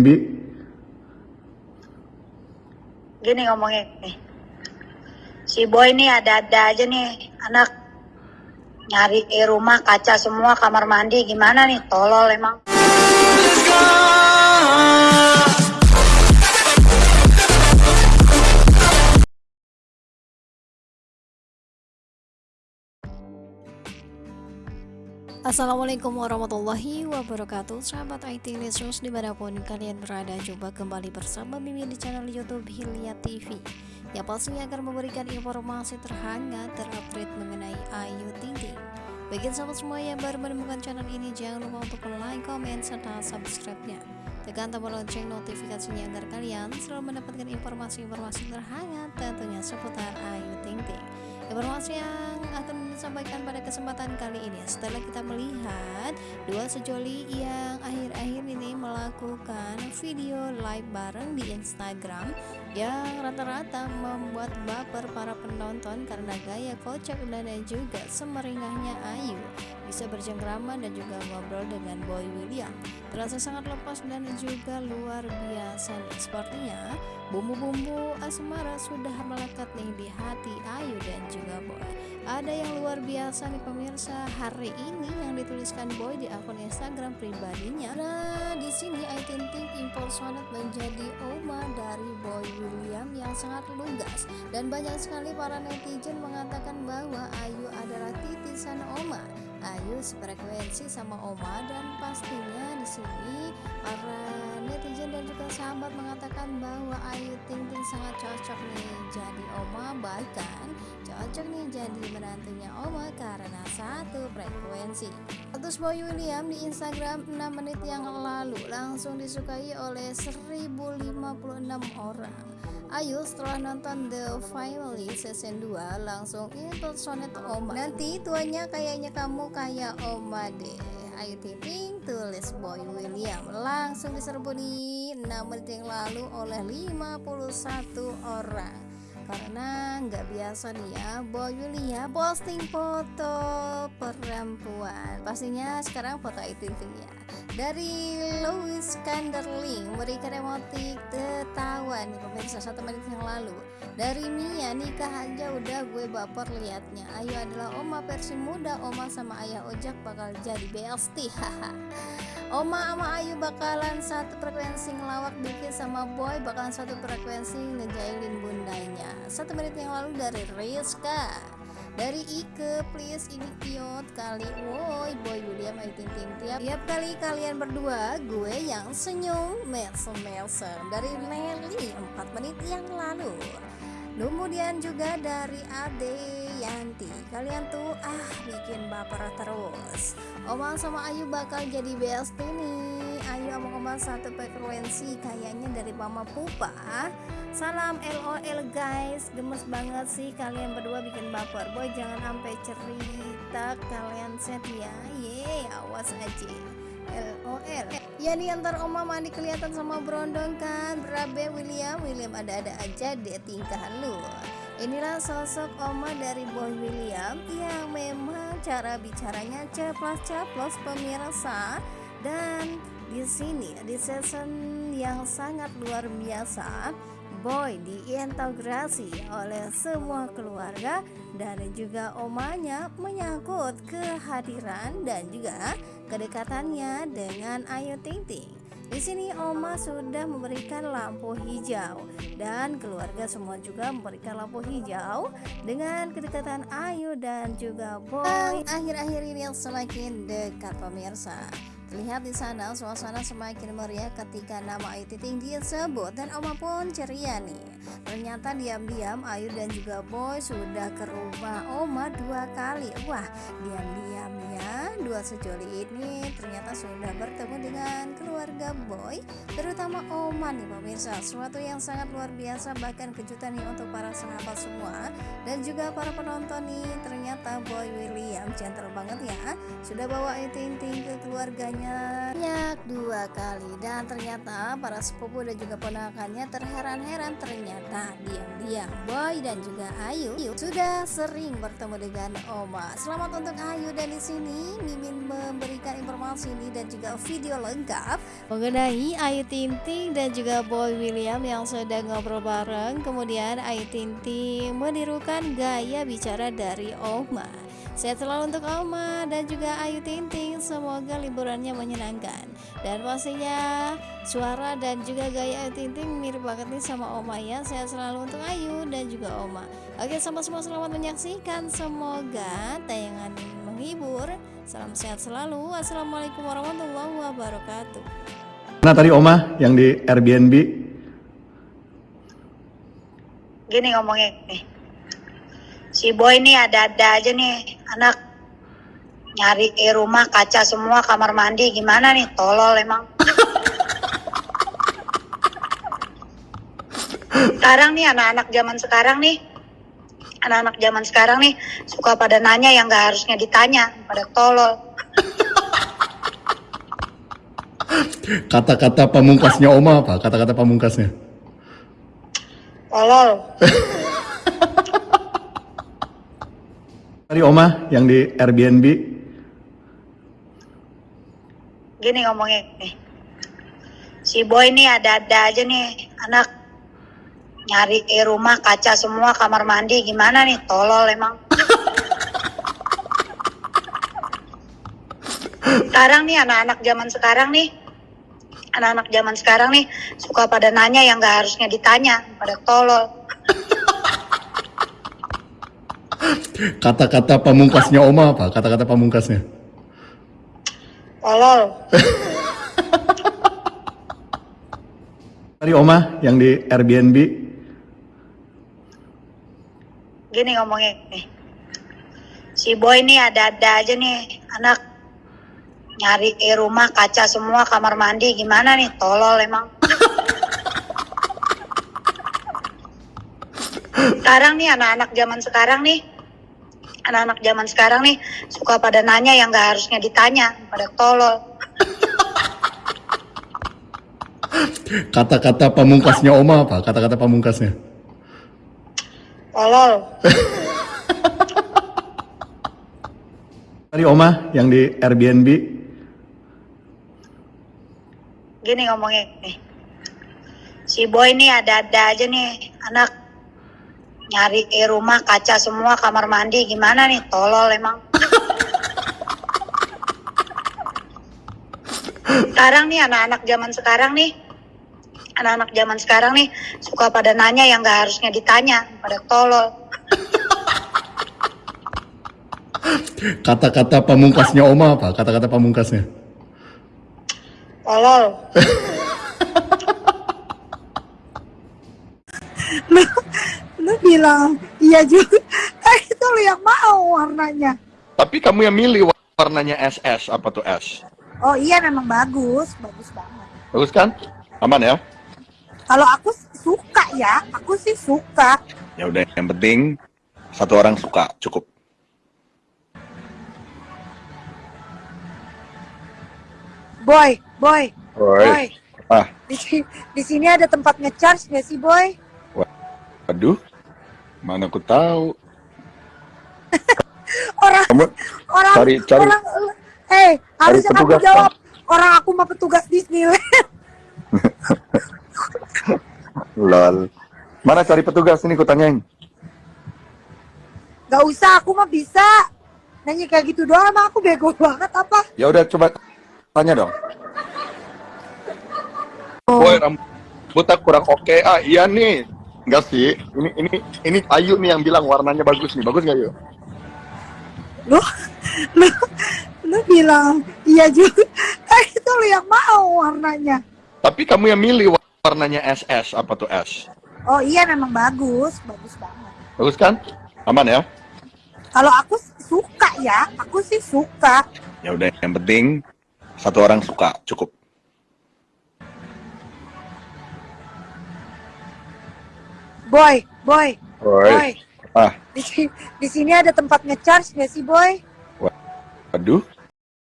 Bi, gini ngomongnya nih. Si boy nih ada-ada aja nih anak. Nyari rumah kaca semua kamar mandi gimana nih? Tolol emang Assalamualaikum warahmatullahi wabarakatuh. Sahabat IT Lesus di mana pun kalian berada Coba kembali bersama Mimin di channel Youtube Hilya TV Yang pastinya akan memberikan informasi terhangat terupdate mengenai Ayu Ting Ting. Bagi sahabat semua yang baru menemukan channel ini Jangan lupa untuk like, komen, serta subscribe-nya. Tekan tombol lonceng notifikasinya agar kalian selalu mendapatkan informasi-informasi terhangat tentunya seputar Ayu Ting Ting. Informasi yang akan disampaikan pada kesempatan kali ini. Setelah kita melihat dua sejoli yang akhir-akhir ini melakukan video live bareng di Instagram yang rata-rata membuat baper para penonton karena gaya kocak dan juga semeringahnya Ayu. Bisa bercengkrama dan juga ngobrol dengan Boy William. Terasa sangat lepas dan juga luar biasa sepertinya bumbu-bumbu asmara sudah melekat nih di hati Ayu dan juga Boy. Ada yang luar biasa nih pemirsa. Hari ini yang dituliskan Boy di akun Instagram pribadinya. Nah di sini Ayu Ting Ting impersonate menjadi Oma dari Boy William yang sangat lugas. Dan banyak sekali para netizen mengatakan bahwa Ayu adalah titisan Oma. Ayu sefrekuensi sama Oma dan pastinya di sini para netizen dan juga sahabat mengatakan bahwa Ayu Ting Ting sangat cocok nih jadi Oma bahkan cocok nih jadi menantunya Oma karena satu frekuensi. Status Boy William di Instagram 6 menit yang lalu langsung disukai oleh 1056 orang. Ayu setelah nonton The Family Season 2 langsung impersonate Oma. Nanti tuanya kayaknya kamu kayak Oma deh. Ayu Ting tulis Boy William. Langsung diserbu di 6 menit yang lalu oleh 51 orang karena nggak biasa nih ya Boy William posting foto perempuan. Pastinya sekarang foto Ayu Ting Ting ya. Dari Louis Kanderling memberikan emotik tertawa nih pemirsa satu menit yang lalu. Dari Mia nikah aja udah gue baper liatnya. Ayu adalah oma versi muda oma sama ayah ojak bakal jadi BST haha Oma sama Ayu bakalan satu frekuensi ngelawak Diki sama Boy bakalan satu frekuensi ngejailin bundanya. Satu menit yang lalu dari Rizka. Dari Ike please ini cute kali. Woi boy William Ayu Ting Ting tiap tiap kali kalian berdua gue yang senyum mesem mesem dari Nelly 4 menit yang lalu. Kemudian juga dari Ade Yanti kalian tuh ah bikin baper terus. Omang sama Ayu bakal jadi best nih Ayu omong omong satu frekuensi kayaknya dari Mama Pupa. Salam LOL guys. Gemes banget sih kalian berdua bikin baper. Boy jangan sampai cerita kalian set ya. Yeay awas aja. LOL Ya nih antar oma mandi kelihatan sama berondong kan? Berabe William William ada-ada aja deh tingkah lu Inilah sosok oma dari Boy William Yang memang cara bicaranya ceplos-ceplos pemirsa Dan di sini di season yang sangat luar biasa Boy diintegrasi oleh semua keluarga dan juga omanya menyangkut kehadiran dan juga kedekatannya dengan Ayu Ting Ting. Di sini Oma sudah memberikan lampu hijau dan keluarga semua juga memberikan lampu hijau dengan kedekatan Ayu dan juga Boy. Akhir-akhir ini yang semakin dekat pemirsa. Terlihat di sana suasana semakin meriah ketika nama Ayu Ting disebut dan Oma pun ceria nih. Ternyata diam-diam Ayu dan juga Boy sudah ke rumah Oma dua kali. Wah, diam-diam ya dua sejoli ini ternyata sudah bertemu dengan keluarga Boy, terutama Oma nih pemirsa. Suatu yang sangat luar biasa bahkan kejutan nih untuk para sahabat semua dan juga para penonton nih. Ternyata Boy William gentle banget ya, sudah bawa Ayu Ting Ting ke keluarganya banyak dua kali dan ternyata para sepupu dan juga ponakannya terheran-heran ternyata diam-diam Boy dan juga Ayu sudah sering bertemu dengan Oma. Selamat untuk Ayu dan di sini Mimin memberikan informasi ini dan juga video lengkap mengenai Ayu Ting Ting dan juga Boy William yang sedang ngobrol bareng. Kemudian Ayu Ting Ting menirukan gaya bicara dari Oma. Sehat selalu untuk Oma dan juga Ayu Ting Ting. Semoga liburannya menyenangkan. Dan pastinya suara dan juga gaya Ayu Ting Ting mirip banget nih sama Oma ya. Sehat selalu untuk Ayu dan juga Oma. Oke, sama semua selamat menyaksikan. Semoga tayangan ini menghibur. Salam sehat selalu. Assalamualaikum warahmatullahi wabarakatuh. Mana tadi Oma yang di Airbnb? Gini ngomongnya nih. Si boy nih ada-ada aja nih anak nyari rumah kaca semua kamar mandi gimana nih tolol emang. sekarang nih anak-anak zaman sekarang nih anak-anak zaman sekarang nih suka pada nanya yang gak harusnya ditanya pada tolol. Kata-kata pamungkasnya Oma apa? Kata-kata pamungkasnya. Tolol. Tadi Oma yang di Airbnb? Gini ngomongnya nih. Si boy nih ada-ada aja nih anak nyari di rumah kaca semua kamar mandi gimana nih tolol emang. sekarang nih anak-anak zaman sekarang nih anak-anak zaman sekarang nih suka pada nanya yang gak harusnya ditanya pada tolol. Kata-kata pamungkasnya Oma apa? Kata-kata pamungkasnya. Tolol. Tadi Oma yang di Airbnb? Gini ngomongnya nih. Si boy nih ada-ada aja nih anak nyari di rumah kaca semua kamar mandi gimana nih tolol emang. sekarang nih anak-anak zaman sekarang nih anak-anak zaman sekarang nih suka pada nanya yang gak harusnya ditanya pada tolol. Kata-kata pamungkasnya Oma apa? Kata-kata pamungkasnya. Tolol. Tadi Oma yang di Airbnb? Gini ngomongnya nih. Si boy nih ada-ada aja nih anak nyari di rumah kaca semua kamar mandi gimana nih tolol emang. sekarang nih anak-anak zaman sekarang nih anak-anak zaman sekarang nih suka pada nanya yang gak harusnya ditanya pada tolol. Kata-kata pamungkasnya Oma apa? Kata-kata pamungkasnya. Tolol. lu, lu bilang iya juga eh itu lu yang mau warnanya Tapi kamu yang milih warnanya SS apa tuh S? oh iya memang bagus bagus banget Bagus kan? Aman ya? Kalau aku suka ya aku sih suka Ya udah yang penting satu orang suka cukup. boy boy boy Oi. Ah, di, di sini ada tempat ngecharge nggak sih boy aduh. Mana aku tahu. orang Kamu orang cari cari orang eh harusnya kamu jawab orang aku mah petugas Disneyland lol. Mana cari petugas ini ku tanyain. nggak usah aku mah bisa nanya kayak gitu doang emang aku bego banget apa Ya udah coba tanya dong. Boy, rambutnya kurang oke. Ah, iya nih. Enggak sih. Ini ini ini Ayu nih yang bilang warnanya bagus nih. Bagus nggak Yu? lu lu lu bilang iya juga eh itu lu yang mau warnanya Tapi kamu yang milih warnanya SS apa tuh S? oh iya memang bagus bagus banget Bagus kan? Aman ya? kalau aku suka ya aku sih suka Ya udah yang penting satu orang suka cukup. boy boy Oi. boy Ah, di, di sini ada tempat ngecharge nggak sih boy waduh.